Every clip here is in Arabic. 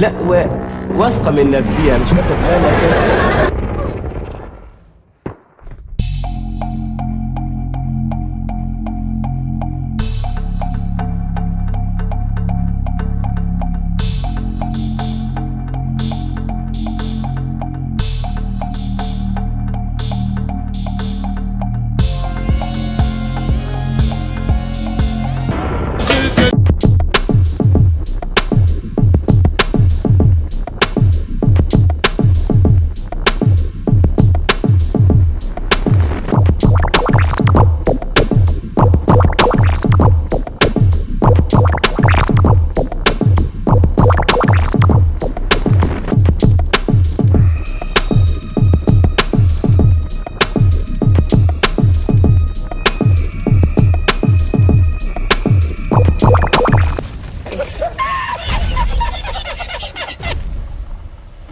لا و... واثقة من نفسها مش واخد بالك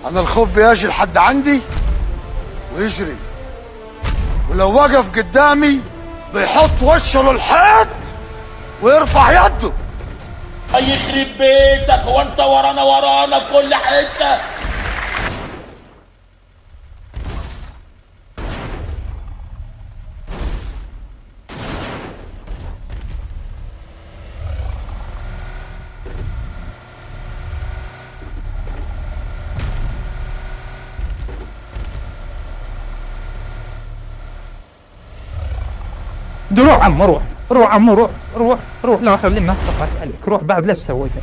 أنا الخوف بيجي لحد عندي ويجري. ولو وقف قدامي بيحط وشه للحيط ويرفع يده. يخرب بيتك هو انت ورانا ورانا في كل حتة. روح عم روح روح عم روح روح روح. لا خلي الناس تضحك عليك. روح بعد ليش سويتها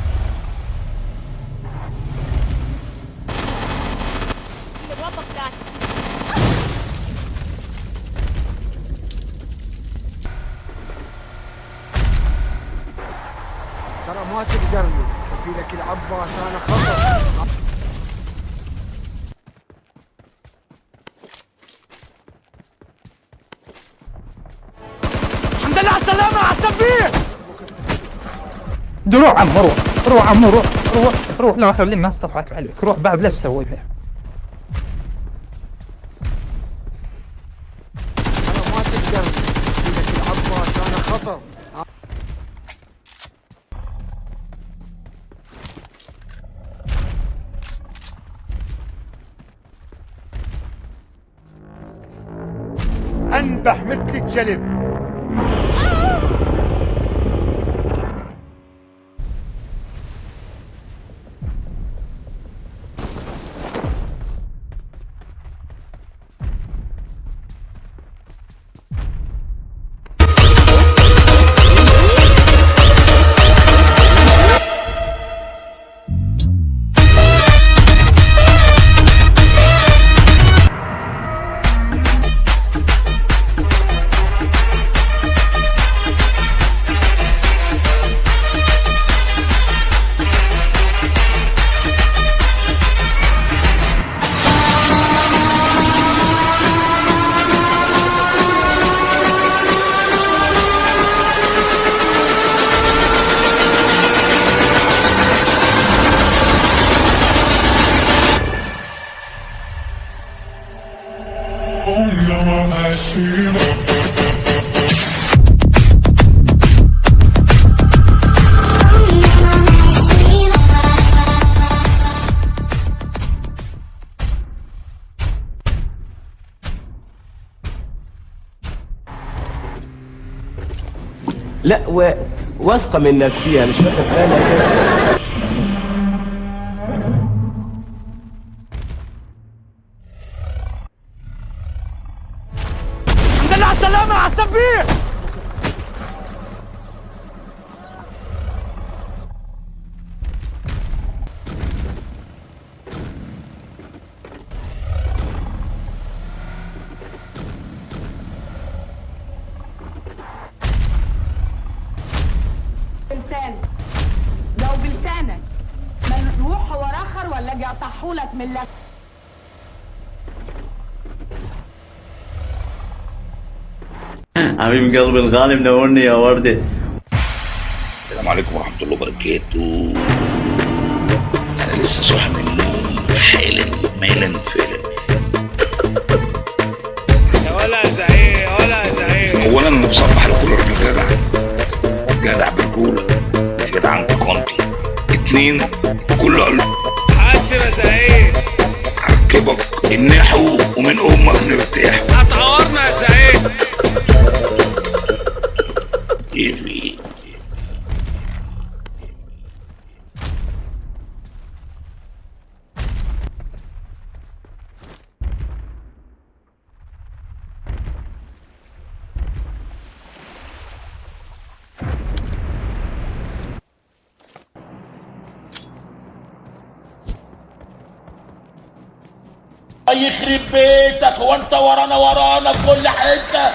ترى ما تقدرني. في لك العباس أنا خطر روح عم روح روح عم روح روح روح. لا خلي الناس تضحك عليك. روح بعد ليش سويتها ترى ما تقدرني في لك العباس أنا خطر أنبح مثل الجلب لا و... واثقة من نفسها مش واخد بالك اقطعهولك من لك. حبيب قلبي الغالي منورني يا وردة السلام عليكم ورحمة الله وبركاته. أنا لسه صاحي من النوم حالا مالا فعلا. ولا زعيم ولا زعيم اولا أنا بصبح لكل راجل جدع. جدع برجوله جدع انت كنتي اتنين كل قلب. بص يا زعيم عجبك النحو ومن أمك نرتاح يخرب بيتك هو انت ورانا ورانا في كل حتة.